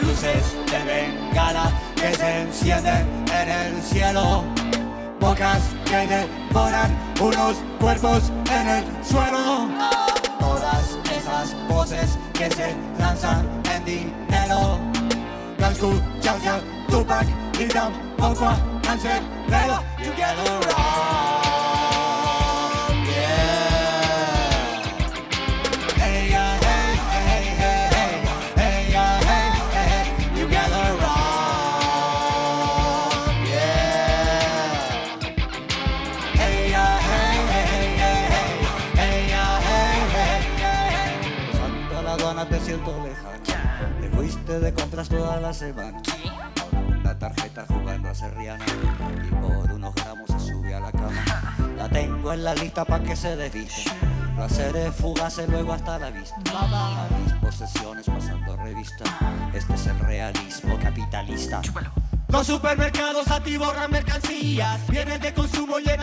luces de bengala que se encienden en el cielo, bocas que devoran unos cuerpos en el suelo. Todas esas voces que se lanzan en dinero, no escuchas a Tupac y tampoco a Cancerbero. You get around. Te siento lejano. Te fuiste de compras toda la semana. La tarjeta jugando a Serriana y por unos gramos se sube a la cama. La tengo en la lista pa' que se desviste. Placeres fugaces luego hasta la vista. A mis posesiones pasando revista. Este es el realismo capitalista. Los supermercados atiborran mercancías Bienes de consumo llenan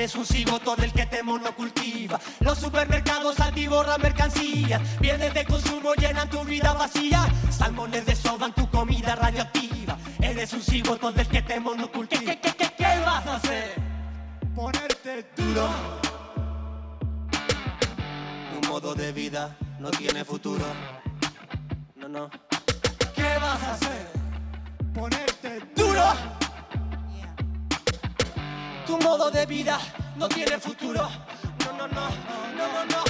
Eres un cigoto del que te monocultiva. Los supermercados atiborran mercancías. Bienes de consumo llenan tu vida vacía. Salmones desoban tu comida radioactiva. Eres un cigoto del que te monocultiva. ¿Qué, qué, qué, qué vas a hacer? Ponerte duro. Tu modo de vida no tiene futuro. No, no. ¿Qué vas a hacer? Ponerte de vida no tiene futuro. No, no, no, no, no, no.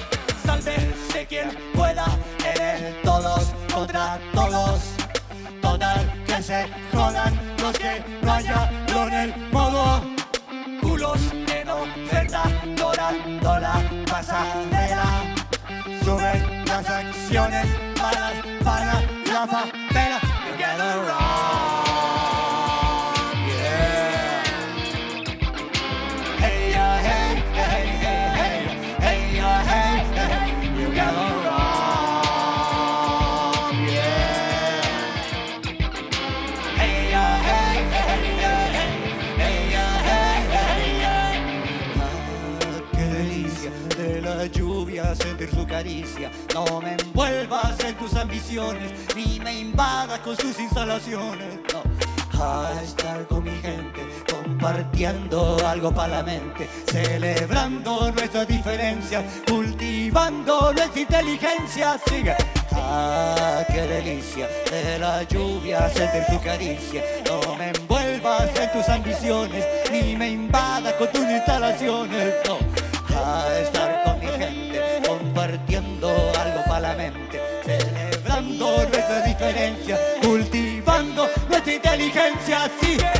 Sálvese quien pueda, eres todos contra todos. Total, que se jodan los que no hayan en el modo. Culos en oferta, dorando la pasarela. Suben las acciones su caricia. No me envuelvas en tus ambiciones, ni me invadas con sus instalaciones. No. A estar con mi gente, compartiendo algo para la mente, celebrando nuestras diferencias, cultivando nuestra inteligencia. Sigue. Ah, qué delicia de la lluvia sentir tu caricia. No me envuelvas en tus ambiciones, ni me invadas con tus instalaciones. No. A estar con inteligencia, sí.